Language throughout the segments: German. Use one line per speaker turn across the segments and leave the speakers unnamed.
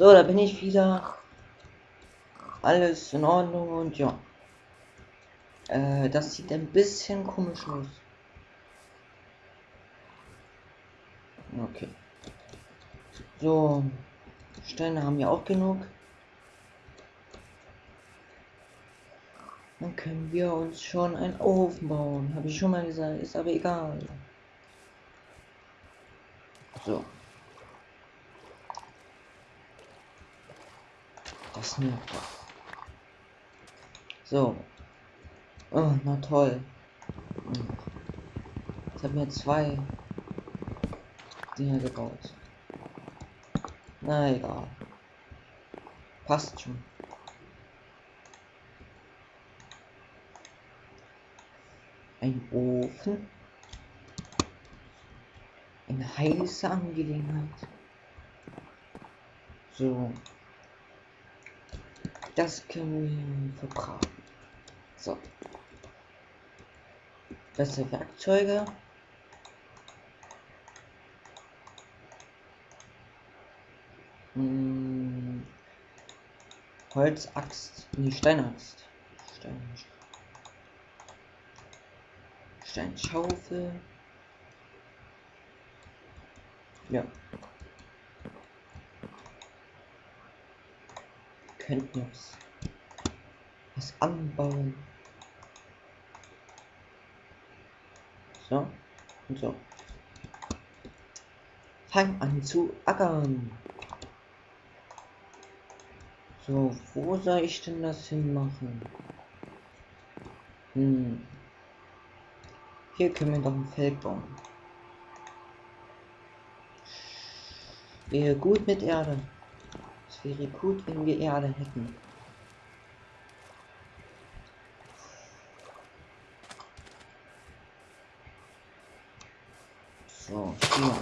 So, da bin ich wieder. Alles in Ordnung und ja. Äh, das sieht ein bisschen komisch aus. Okay. So. Steine haben wir auch genug. Dann können wir uns schon einen Ofen bauen. Habe ich schon mal gesagt. Ist aber egal. So. Doch. So. Oh, na toll. Ich habe mir zwei Dinger gebaut. Na egal. Passt schon. Ein Ofen. Eine heiße Angelegenheit. So. Das können wir verbraten. So. Bessere Werkzeuge. Hm. Holzaxt. Nee, Steinaxt. Stein. Steinschaufel. Ja. Könnten jetzt was anbauen. So und so. Fang an zu ackern. So, wo soll ich denn das hinmachen? Hm. Hier können wir doch ein Feld bauen. Wäre gut mit Erde. Es wäre gut, wenn wir Erde hätten. So, hier.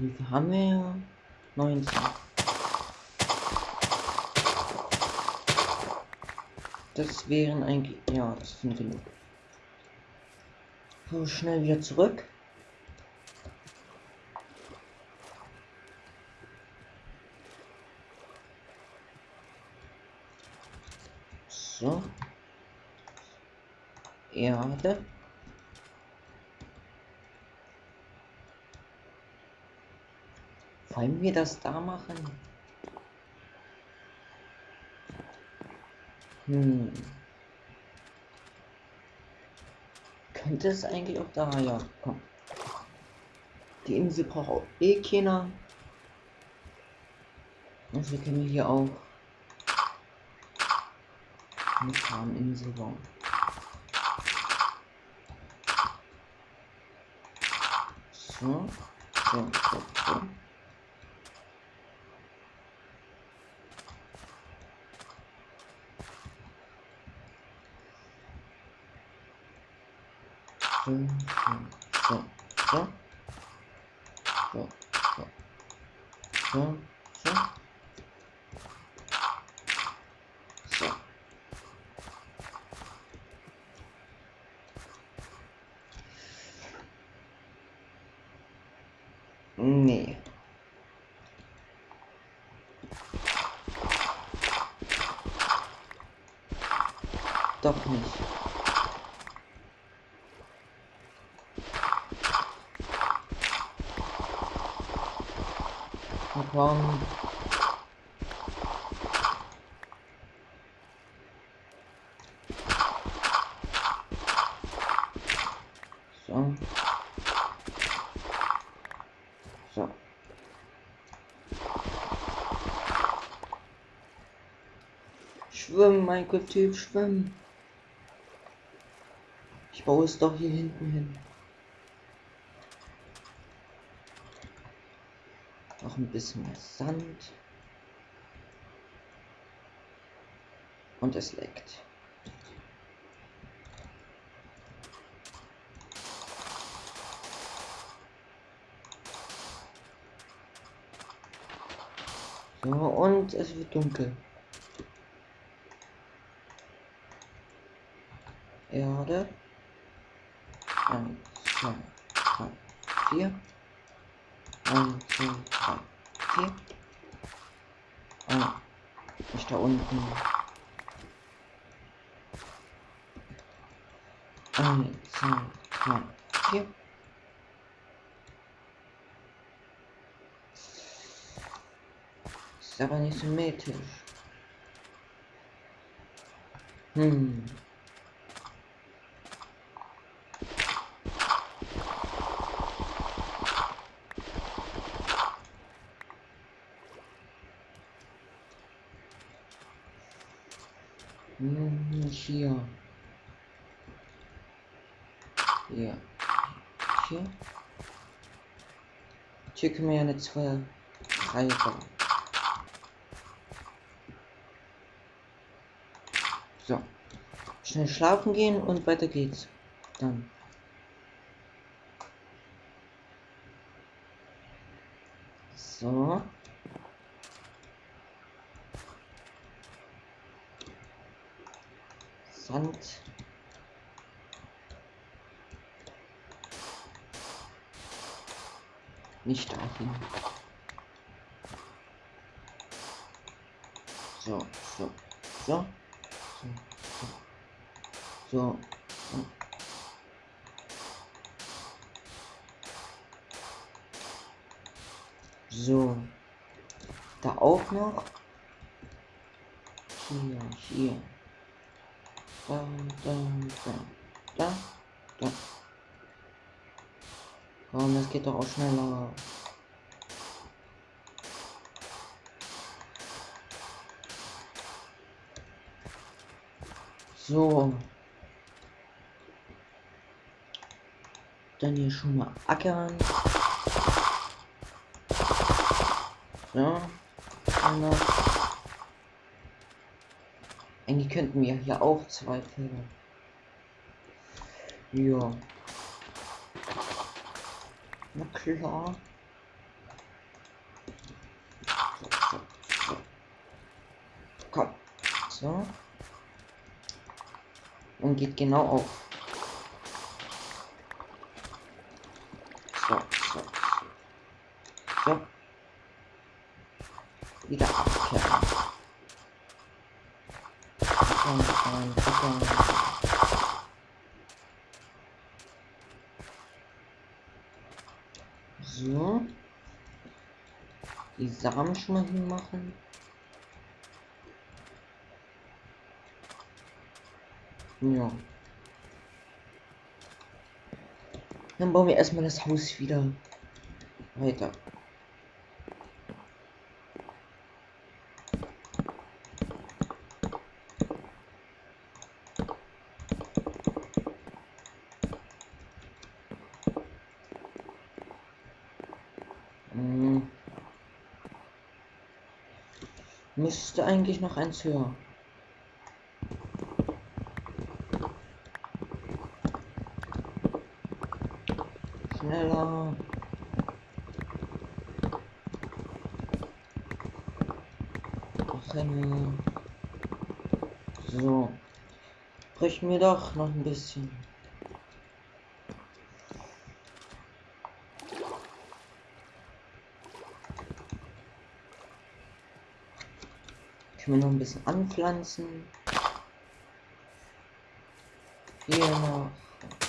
Wie viel haben wir? 19. Das wären eigentlich. Ja, das sind genug. So, schnell wieder zurück. So. Erde. Wollen wir das da machen? Hm. Könnte es eigentlich auch da, ja, komm. Die Insel braucht auch eh keiner. Also können hier auch eine Farminsel bauen. So, so, so, so. So, so, so, so, so, so, so, so. Nee. Doch nicht. Na komm. So. So. Schwimmen, Minecraft-Typ, schwimmen. Ich baue es doch hier hinten hin. Noch ein bisschen Sand. Und es leckt. So, und es wird dunkel. Erde. Nicht da unten. 1, 2, 3, 4. Ist aber nicht symmetrisch. Hm. Hier. Hier. Hier. Hier können wir ja eine zwei Reihe bauen. So. Schnell schlafen gehen und weiter geht's. Dann. So. Sand. Nicht dahin. So, so, so. So. so. So. Da auch noch. Hier, hier. Da, da, da, da, da. Komm, das geht doch auch schneller. So. Dann hier schon mal ackern. So. Einmal. Eigentlich könnten wir hier auch zwei Felder. Ja. Na klar. So, so. Komm. So. Und geht genau auf. So, so, so. So. Wieder abkehren. Und ein, So. Die Samen schon mal hinmachen. Ja. Dann bauen wir erstmal das Haus wieder weiter. Hm. Müsste eigentlich noch eins höher. Schneller. Rennen. So. Brich mir doch noch ein bisschen. Können wir noch ein bisschen anpflanzen. Hier noch.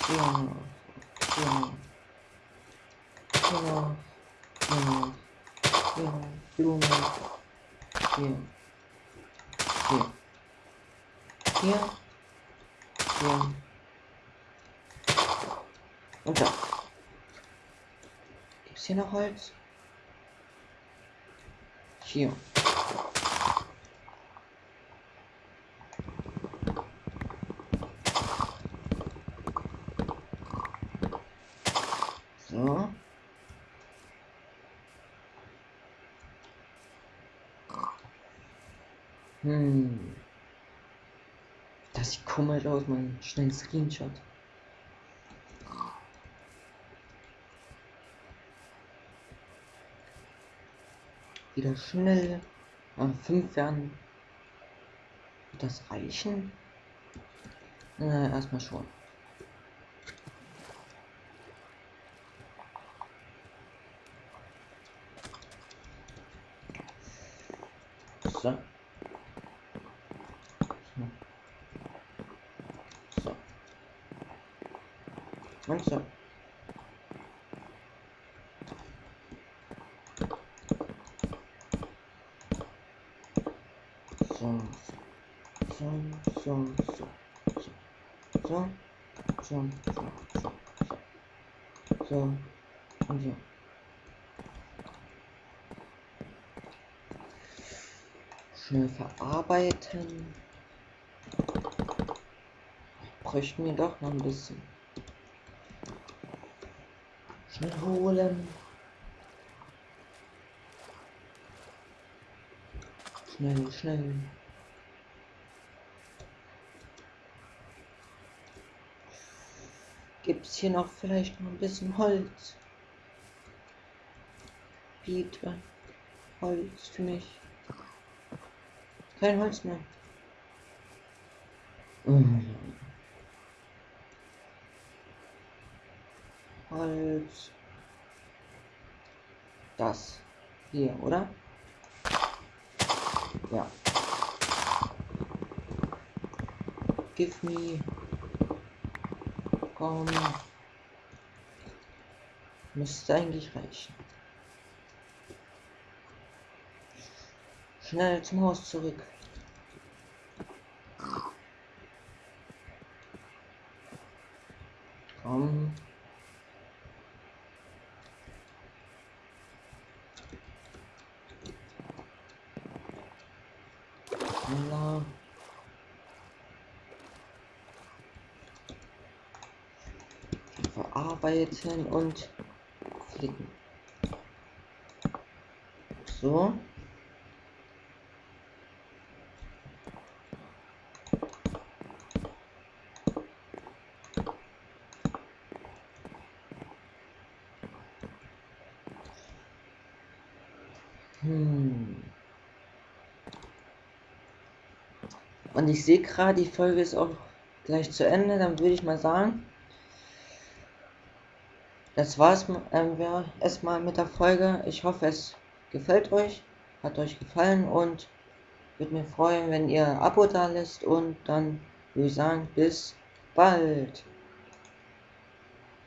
Hier noch. Hier noch. Hier noch. Hier noch. Hier noch. Blume. Hier. Hier. Hier. Hier. Und da. Gibt's hier noch Holz? Hier. So. Hm. Das sieht komisch aus, man schnell Screenshot. Wieder schnell. Ah, fünf werden. Wird das reichen? Na, erstmal schon. So. So. Und so. So. So, so, so. So. So, so, so. Und so. Schnell verarbeiten. Bräuchten wir doch noch ein bisschen. Schnell holen. Schnell, schnell. Gibt es hier noch vielleicht noch ein bisschen Holz? Bitte. Holz für mich. Kein Holz mehr. Holz. Das. Hier, oder? Ja. Give me. Komm. Müsste eigentlich reichen. Schnell zum Haus zurück. Komm. Schneller. Verarbeiten und klicken. So. Hm. Und ich sehe gerade, die Folge ist auch gleich zu Ende. Dann würde ich mal sagen, das war es ähm, erstmal mit der Folge. Ich hoffe, es gefällt euch, hat euch gefallen und würde mich freuen, wenn ihr ein Abo da lässt. Und dann würde ich sagen, bis bald.